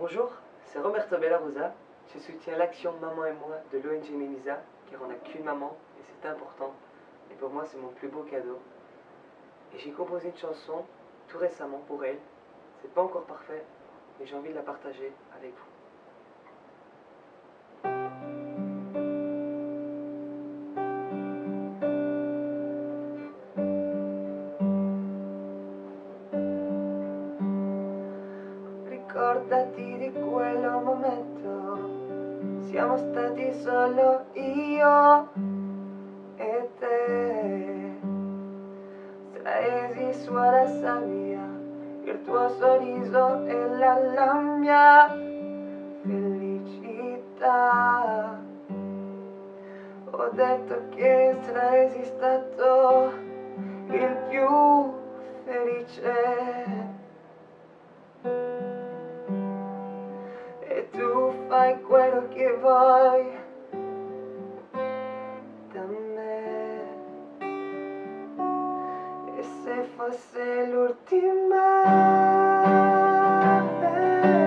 Bonjour, c'est Roberto Bellarosa. Je soutiens l'action Maman et moi de l'ONG Memisa, car on n'a qu'une maman et c'est important. Et pour moi, c'est mon plus beau cadeau. Et j'ai composé une chanson tout récemment pour elle. C'est pas encore parfait, mais j'ai envie de la partager avec vous. Ricordati di quel momento, siamo stati solo io e te. Traesi su alla sabbia il tuo sorriso e la, la mia felicità. Ho detto che saresti stato il più felice. Fai quello che vuoi da me. E se fosse l'ultima vez